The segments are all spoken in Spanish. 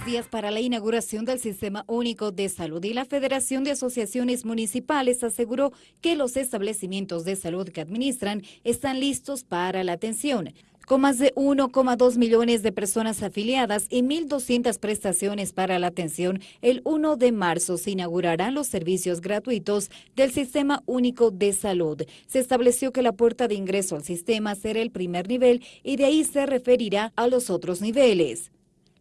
tres días para la inauguración del Sistema Único de Salud y la Federación de Asociaciones Municipales aseguró que los establecimientos de salud que administran están listos para la atención. Con más de 1,2 millones de personas afiliadas y 1.200 prestaciones para la atención, el 1 de marzo se inaugurarán los servicios gratuitos del Sistema Único de Salud. Se estableció que la puerta de ingreso al sistema será el primer nivel y de ahí se referirá a los otros niveles.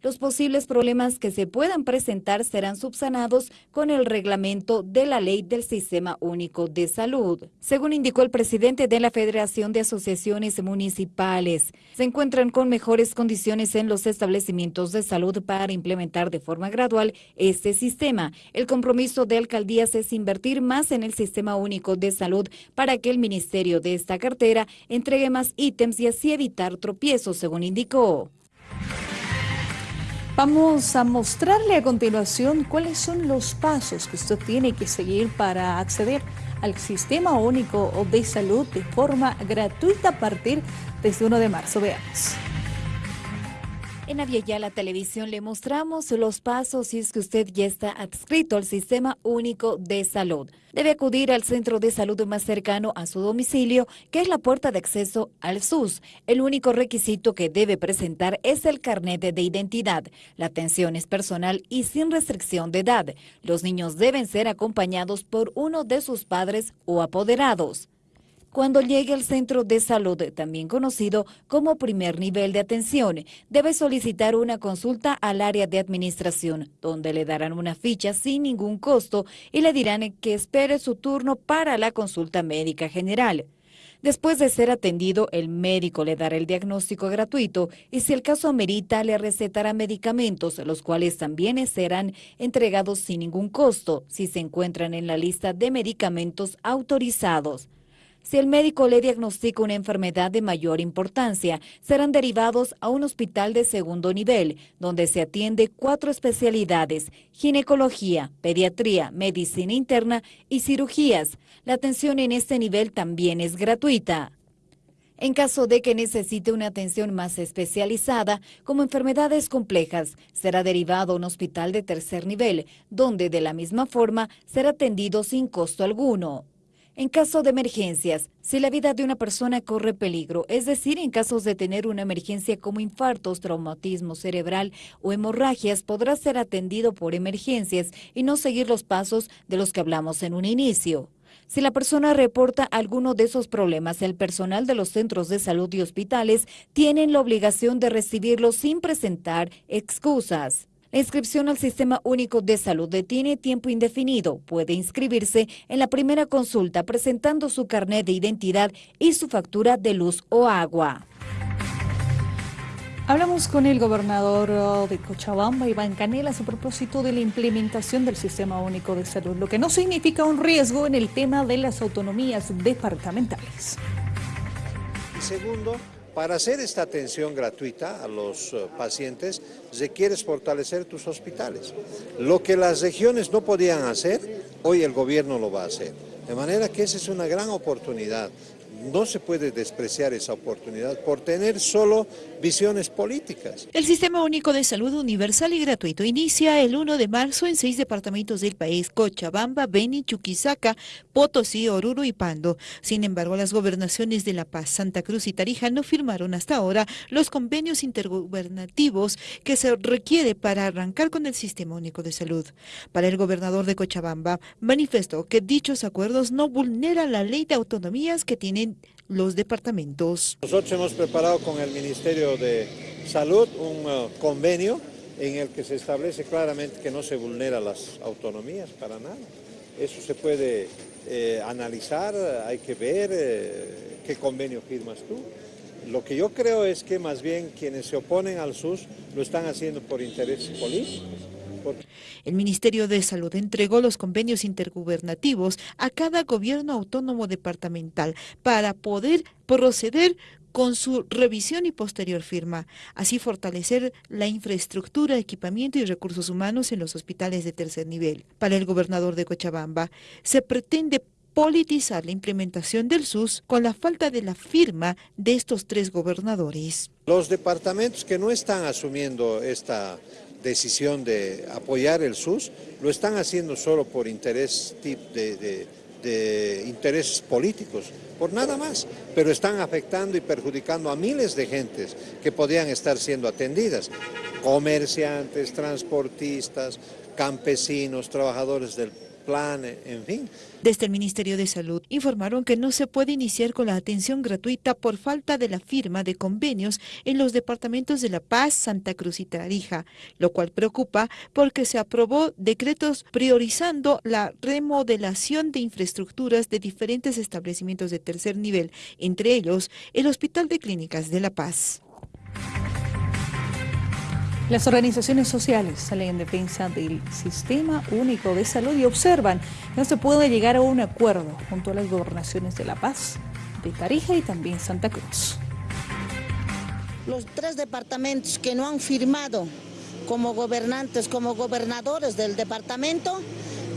Los posibles problemas que se puedan presentar serán subsanados con el reglamento de la Ley del Sistema Único de Salud. Según indicó el presidente de la Federación de Asociaciones Municipales, se encuentran con mejores condiciones en los establecimientos de salud para implementar de forma gradual este sistema. El compromiso de alcaldías es invertir más en el Sistema Único de Salud para que el ministerio de esta cartera entregue más ítems y así evitar tropiezos, según indicó. Vamos a mostrarle a continuación cuáles son los pasos que usted tiene que seguir para acceder al Sistema Único de Salud de forma gratuita a partir de 1 de marzo. Veamos. En la Televisión le mostramos los pasos si es que usted ya está adscrito al Sistema Único de Salud. Debe acudir al centro de salud más cercano a su domicilio, que es la puerta de acceso al SUS. El único requisito que debe presentar es el carnet de identidad. La atención es personal y sin restricción de edad. Los niños deben ser acompañados por uno de sus padres o apoderados cuando llegue al centro de salud, también conocido como primer nivel de atención, debe solicitar una consulta al área de administración, donde le darán una ficha sin ningún costo y le dirán que espere su turno para la consulta médica general. Después de ser atendido, el médico le dará el diagnóstico gratuito y si el caso amerita, le recetará medicamentos, los cuales también serán entregados sin ningún costo si se encuentran en la lista de medicamentos autorizados. Si el médico le diagnostica una enfermedad de mayor importancia, serán derivados a un hospital de segundo nivel, donde se atiende cuatro especialidades, ginecología, pediatría, medicina interna y cirugías. La atención en este nivel también es gratuita. En caso de que necesite una atención más especializada, como enfermedades complejas, será derivado a un hospital de tercer nivel, donde de la misma forma será atendido sin costo alguno. En caso de emergencias, si la vida de una persona corre peligro, es decir, en casos de tener una emergencia como infartos, traumatismo cerebral o hemorragias, podrá ser atendido por emergencias y no seguir los pasos de los que hablamos en un inicio. Si la persona reporta alguno de esos problemas, el personal de los centros de salud y hospitales tienen la obligación de recibirlo sin presentar excusas. La inscripción al Sistema Único de Salud tiene tiempo indefinido. Puede inscribirse en la primera consulta presentando su carnet de identidad y su factura de luz o agua. Hablamos con el gobernador uh, de Cochabamba, Iván Canelas, a propósito de la implementación del Sistema Único de Salud, lo que no significa un riesgo en el tema de las autonomías departamentales. Y segundo, para hacer esta atención gratuita a los eh, pacientes, requieres fortalecer tus hospitales. Lo que las regiones no podían hacer, hoy el gobierno lo va a hacer. De manera que esa es una gran oportunidad no se puede despreciar esa oportunidad por tener solo visiones políticas. El Sistema Único de Salud Universal y Gratuito inicia el 1 de marzo en seis departamentos del país, Cochabamba, Beni, Chuquisaca, Potosí, Oruro y Pando. Sin embargo, las gobernaciones de La Paz, Santa Cruz y Tarija no firmaron hasta ahora los convenios intergubernativos que se requiere para arrancar con el Sistema Único de Salud. Para el gobernador de Cochabamba, manifestó que dichos acuerdos no vulneran la ley de autonomías que tienen los departamentos. Nosotros hemos preparado con el Ministerio de Salud un uh, convenio en el que se establece claramente que no se vulnera las autonomías para nada. Eso se puede eh, analizar, hay que ver eh, qué convenio firmas tú. Lo que yo creo es que más bien quienes se oponen al SUS lo están haciendo por intereses políticos. El Ministerio de Salud entregó los convenios intergubernativos a cada gobierno autónomo departamental para poder proceder con su revisión y posterior firma, así fortalecer la infraestructura, equipamiento y recursos humanos en los hospitales de tercer nivel. Para el gobernador de Cochabamba, se pretende politizar la implementación del SUS con la falta de la firma de estos tres gobernadores. Los departamentos que no están asumiendo esta decisión de apoyar el SUS, lo están haciendo solo por interés de, de intereses políticos, por nada más, pero están afectando y perjudicando a miles de gentes que podían estar siendo atendidas, comerciantes, transportistas, campesinos, trabajadores del plan, en fin. Desde el Ministerio de Salud informaron que no se puede iniciar con la atención gratuita por falta de la firma de convenios en los departamentos de La Paz, Santa Cruz y Tarija, lo cual preocupa porque se aprobó decretos priorizando la remodelación de infraestructuras de diferentes establecimientos de tercer nivel, entre ellos el Hospital de Clínicas de La Paz. Las organizaciones sociales salen en defensa del sistema único de salud y observan que no se puede llegar a un acuerdo junto a las gobernaciones de La Paz, de Tarija y también Santa Cruz. Los tres departamentos que no han firmado como gobernantes, como gobernadores del departamento,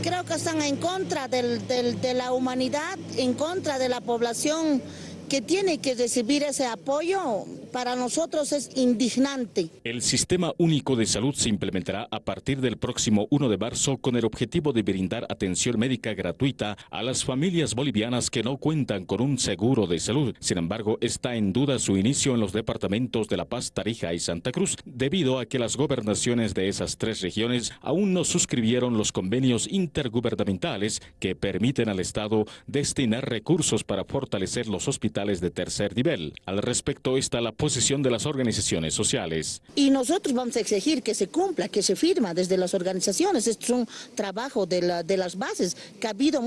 creo que están en contra de la humanidad, en contra de la población que tiene que recibir ese apoyo para nosotros es indignante. El Sistema Único de Salud se implementará a partir del próximo 1 de marzo con el objetivo de brindar atención médica gratuita a las familias bolivianas que no cuentan con un seguro de salud. Sin embargo, está en duda su inicio en los departamentos de La Paz, Tarija y Santa Cruz, debido a que las gobernaciones de esas tres regiones aún no suscribieron los convenios intergubernamentales que permiten al Estado destinar recursos para fortalecer los hospitales de tercer nivel. Al respecto está la posición de las organizaciones sociales. Y nosotros vamos a exigir que se cumpla, que se firma desde las organizaciones. Esto es un trabajo de, la, de las bases que ha habido